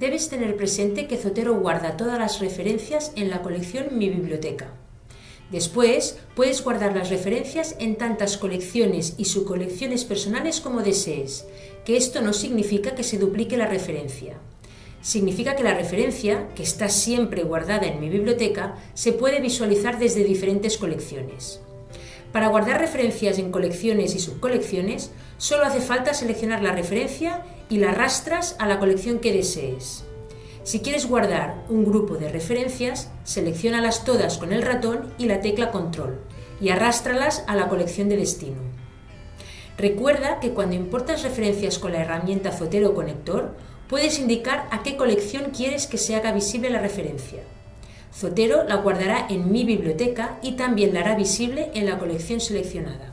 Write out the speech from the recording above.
Debes tener presente que Zotero guarda todas las referencias en la colección Mi Biblioteca. Después, puedes guardar las referencias en tantas colecciones y subcolecciones personales como desees, que esto no significa que se duplique la referencia. Significa que la referencia, que está siempre guardada en mi biblioteca, se puede visualizar desde diferentes colecciones. Para guardar referencias en colecciones y subcolecciones, solo hace falta seleccionar la referencia y la arrastras a la colección que desees. Si quieres guardar un grupo de referencias, seleccionalas todas con el ratón y la tecla Control y arrástralas a la colección de destino. Recuerda que cuando importas referencias con la herramienta Zotero Conector, puedes indicar a qué colección quieres que se haga visible la referencia. Zotero la guardará en mi biblioteca y también la hará visible en la colección seleccionada.